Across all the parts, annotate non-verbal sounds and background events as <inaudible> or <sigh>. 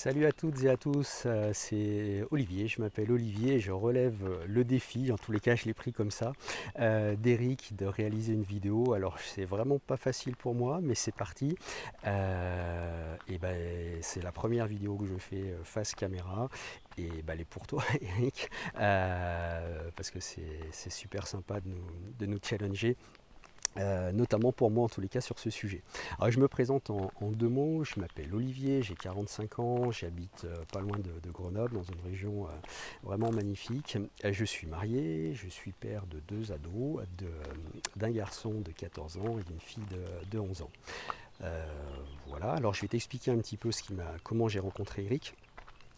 Salut à toutes et à tous, euh, c'est Olivier, je m'appelle Olivier je relève euh, le défi, en tous les cas je l'ai pris comme ça, euh, d'Eric de réaliser une vidéo. Alors c'est vraiment pas facile pour moi, mais c'est parti. et ben c'est la première vidéo que je fais face caméra et ben, elle est pour toi <laughs> Eric, parce que c'est super sympa de nous challenger euh, notamment pour moi en tous les cas sur ce sujet. Alors je me présente en, deux mots, je m'appelle Olivier, j'ai 45 ans, j'habite euh, pas loin de, Grenoble, dans une région euh, vraiment magnifique. je suis marié, je suis père de deux ados, d'un garçon de 14 ans et d'une fille de, 11 ans. voilà, alors je vais t'expliquer un petit peu comment j'ai rencontré Eric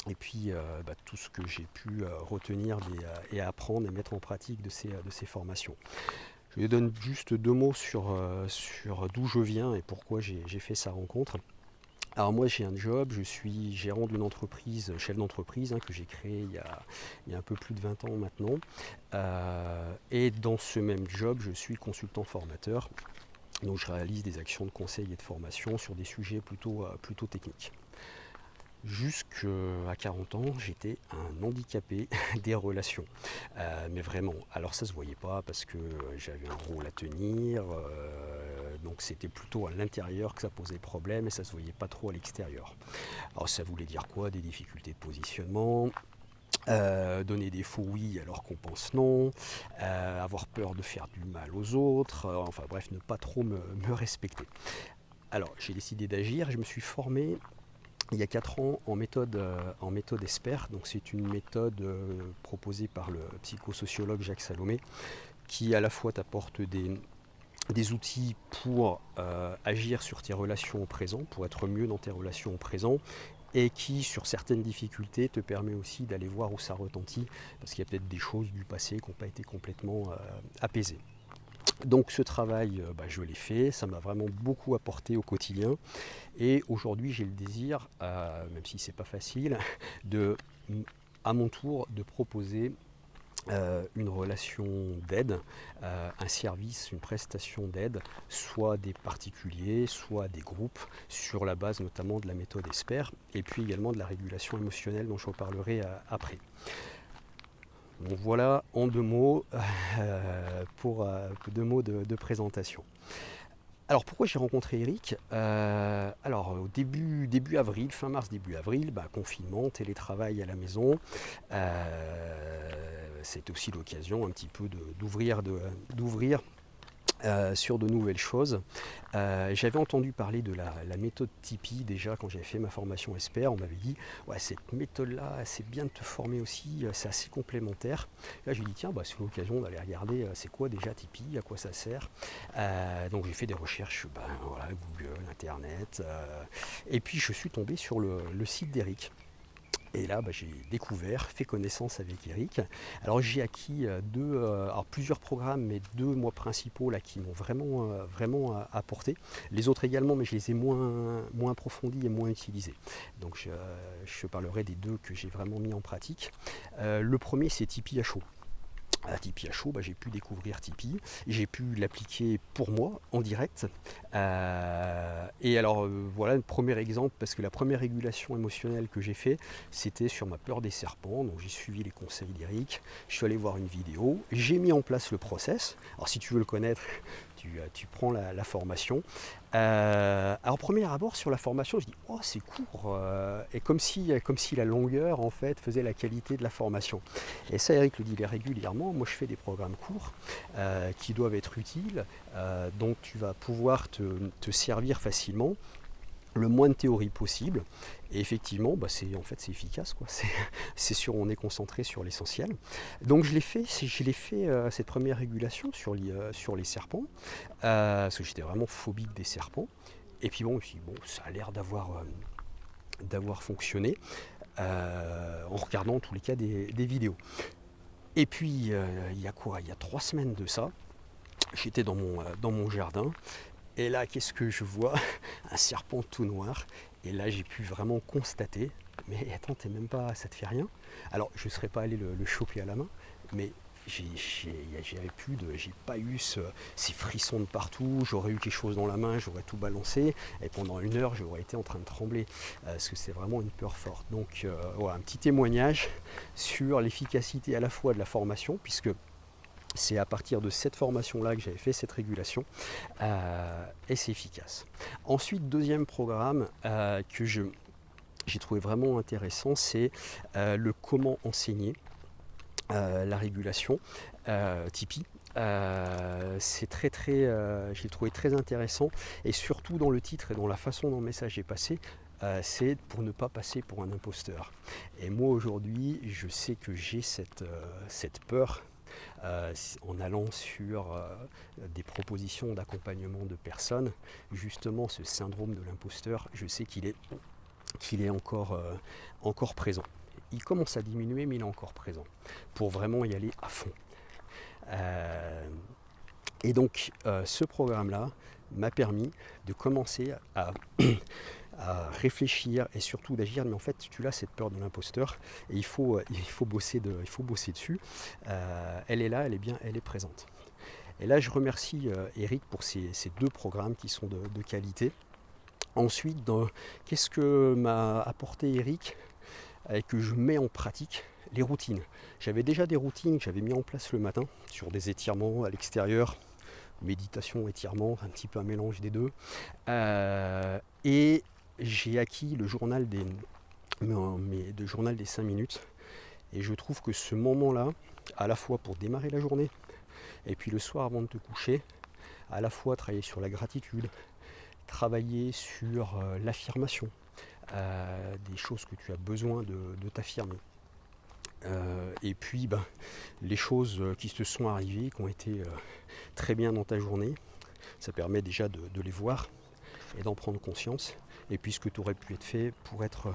et puis bah, tout ce que j'ai pu retenir et apprendre et mettre en pratique de ces formations. Je lui donne juste deux mots sur, euh, sur d'où je viens et pourquoi j'ai fait sa rencontre. Alors moi j'ai un job, je suis gérant d'une entreprise, chef d'entreprise hein, que j'ai créé il y, a, il y, a, un peu plus de 20 ans maintenant. Euh, et dans ce même job, je suis consultant formateur. Donc je réalise des actions de conseil et de formation sur des sujets plutôt, euh, plutôt techniques. Jusqu'à 40 ans, j'étais un handicapé <laughs> des relations. Euh, mais vraiment, alors ça se voyait pas parce que j'avais un rôle à tenir, euh, donc c'était plutôt à l'intérieur que ça posait problème et ça se voyait pas trop à l'extérieur. Alors ça voulait dire quoi? Des difficultés de positionnement, euh, donner des faux oui alors qu'on pense non, avoir peur de faire du mal aux autres, enfin bref, ne pas trop me, me respecter. Alors j'ai décidé d'agir, je me suis formé il y a 4 ans en méthode, euh, en méthode ESPER. Donc c'est une méthode euh, proposée par le psychosociologue Jacques Salomé qui à la fois t'apporte des, outils pour euh, agir sur tes relations au présent, pour être mieux dans tes relations au présent, et qui, sur certaines difficultés, te permet aussi d'aller voir où ça retentit, parce qu'il y a peut-être des choses du passé qui n'ont pas été complètement apaisées. Donc ce travail, euh, bah, je l'ai fait, ça m'a vraiment beaucoup apporté au quotidien. Et aujourd'hui, j'ai le désir, euh, même si ce n'est pas facile, <laughs> à mon tour, de proposer euh, une relation d'aide, un service, une prestation d'aide, soit des particuliers, soit des groupes, sur la base notamment de la méthode ESPER, et puis également de la régulation émotionnelle dont je reparlerai après voilà en deux mots <laughs> euh, pour euh, deux mots de, présentation. Alors pourquoi j'ai rencontré Eric? Euh, Alors au début, début avril, fin mars, début avril, bah, confinement, télétravail à la maison. C'est aussi l'occasion un petit peu d'ouvrir euh, sur de nouvelles choses. Euh, j'avais entendu parler de la, méthode Tipeee déjà quand j'avais fait ma formation Esper. On m'avait dit cette méthode-là, c'est bien de te former aussi, euh, c'est assez complémentaire. Là, j'ai dit tiens, bah, c'est l'occasion d'aller regarder c'est quoi déjà Tipeee, à quoi ça sert? donc j'ai fait des recherches, ben, Google, Internet. et puis je suis tombé sur le site d'Eric. Et là, bah, j'ai découvert, fait connaissance avec Eric. Alors j'ai acquis euh, deux, euh, alors plusieurs programmes, mais deux mois principaux là qui m'ont vraiment, euh, vraiment apporté. Les autres également, mais je les ai moins, moins approfondis et moins utilisés. Donc je, je parlerai des deux que j'ai vraiment mis en pratique. le premier, c'est Tipeee à chaud à Tipeee à chaud, bah, j'ai pu découvrir Tipeee, j'ai pu l'appliquer pour moi en direct. Euh, et alors euh, voilà un premier exemple, parce que la première régulation émotionnelle que j'ai fait, c'était sur ma peur des serpents. Donc j'ai suivi les conseils d'Eric, je suis allé voir une vidéo, j'ai mis en place le process. Alors si tu veux le connaître, tu, tu prends la, formation. Euh, alors premier abord sur la formation, je dis oh c'est court euh, et comme si, comme si la longueur en fait faisait la qualité de la formation. Et ça Eric le dit régulièrement. Moi je fais des programmes courts euh, qui doivent être utiles, donc tu vas pouvoir te servir facilement le moins de théorie possible. Et effectivement, bah c'est en fait c'est efficace, quoi. <laughs> C'est sûr, on est concentré sur l'essentiel. Donc je l'ai fait, je fait euh, cette première régulation sur les, euh, sur les serpents, euh, parce que j'étais vraiment phobique des serpents. Et puis bon, bon, ça a l'air d'avoir d'avoir fonctionné en regardant en tous les cas des, des vidéos. Et puis il y a quoi? Il y a trois semaines de ça, j'étais dans mon, dans mon jardin et là, qu'est-ce que je vois? Un serpent tout noir. Et là, j'ai pu vraiment constater, mais attends, t'es même pas, ça te fait rien? Alors, je ne serais pas allé le, choper à la main, mais j'avais plus j'ai pas eu ces frissons de partout, j'aurais eu quelque chose dans la main, j'aurais tout balancé, et pendant une heure j'aurais été en train de trembler, euh, parce que c'est vraiment une peur forte. Donc euh, voilà, un petit témoignage sur l'efficacité à la fois de la formation, puisque c'est à partir de cette formation-là que j'avais fait cette régulation euh, et c'est efficace. Ensuite, deuxième programme que je, j'ai trouvé vraiment intéressant, c'est le comment enseigner. Euh, la régulation euh, Tipeee. Euh, c'est très très, j'ai trouvé très intéressant et surtout dans le titre et dans la façon dont le message est passé, c'est pour ne pas passer pour un imposteur. Et moi aujourd'hui, je sais que j'ai cette peur en allant sur des propositions d'accompagnement de personnes, justement ce syndrome de l'imposteur, je sais qu'il est, qu'il est encore, encore présent il commence à diminuer, mais il est encore présent, pour vraiment y aller à fond. Euh, et donc, euh, ce programme-là m'a permis de commencer à, réfléchir et surtout d'agir. Mais en fait, tu as cette peur de l'imposteur et il faut, euh, il faut, bosser, de, il faut bosser dessus. elle est là, elle est bien, elle est présente. Et là, je remercie Eric pour ces, deux programmes qui sont de, qualité. Ensuite, qu'est-ce que m'a apporté Eric et que je mets en pratique? Les routines. J'avais déjà des routines que j'avais mis en place le matin sur des étirements à l'extérieur, méditation, étirement, un petit peu un mélange des deux. Euh, et j'ai acquis le journal des, mais, de journal des 5 minutes. Et je trouve que ce moment-là, à la fois pour démarrer la journée, et puis le soir avant de te coucher, à la fois travailler sur la gratitude, travailler sur euh, l'affirmation, des choses que tu as besoin de, t'affirmer. Euh, et puis ben, les choses qui te sont arrivées, qui ont été euh, très bien dans ta journée, ça permet déjà de, les voir et d'en prendre conscience. Et puis ce que tu aurais pu être fait pour être euh,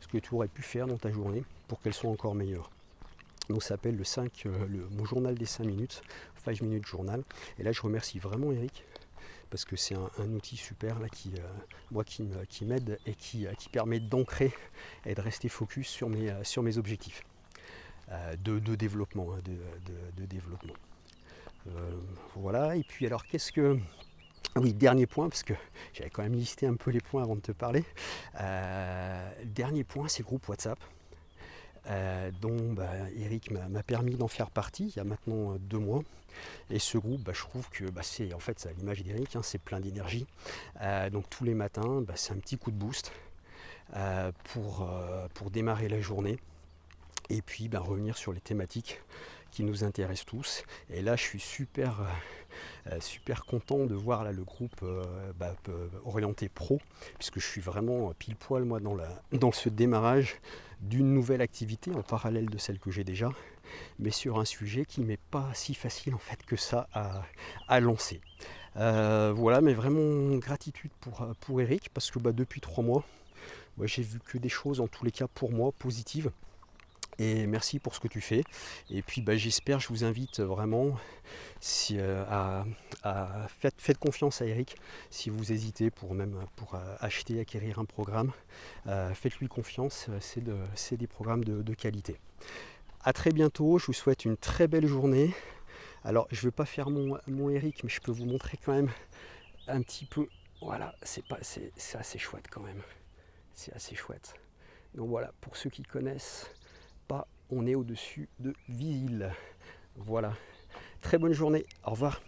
ce que tu aurais pu faire dans ta journée pour qu'elle soit encore meilleure. Donc ça s'appelle le 5, le, mon journal des 5 minutes, 5 minutes journal. Et là je remercie vraiment Eric parce que c'est un, outil super là, qui, euh, moi, qui, m'aide et qui, euh, qui permet d'ancrer et de rester focus sur mes, euh, sur mes objectifs de, de, développement. Hein, de, développement. voilà, et puis alors qu'est-ce que... Oui, dernier point, parce que j'avais quand même listé un peu les points avant de te parler. dernier point, c'est le groupe WhatsApp. dont bah, Eric m'a permis d'en faire partie il y a maintenant deux mois. Et ce groupe, bah, je trouve que bah, c'est en fait l'image d'Eric, hein, c'est plein d'énergie. Euh, donc tous les matins, c'est un petit coup de boost euh, euh, pour démarrer la journée. Et puis revenir sur les thématiques qui nous intéressent tous. Et là, je suis super, super content de voir là, le groupe orienté pro, puisque je suis vraiment pile poil moi dans, la, <laughs> dans ce démarrage d'une nouvelle activité en parallèle de celle que j'ai déjà mais sur un sujet qui n'est pas si facile en fait que ça à, lancer. Euh, voilà, mais vraiment gratitude pour, pour Eric, parce que bah, depuis trois mois, j'ai vu que des choses en tous les cas pour moi positives. Et merci pour ce que tu fais. Et puis bah, j'espère, je vous invite vraiment euh, à, à faites, confiance à Eric si vous hésitez pour même pour euh, acheter, acquérir un programme. Faites-lui confiance, c'est des programmes de qualité. A très bientôt, je vous souhaite une très belle journée. Alors, je ne veux pas faire mon, mon Eric, mais je peux vous montrer quand même un petit peu. Voilà, c'est assez chouette quand même. C'est assez chouette. Donc voilà, pour ceux qui connaissent pas, on est au-dessus de Ville. Voilà. Très bonne journée. Au revoir.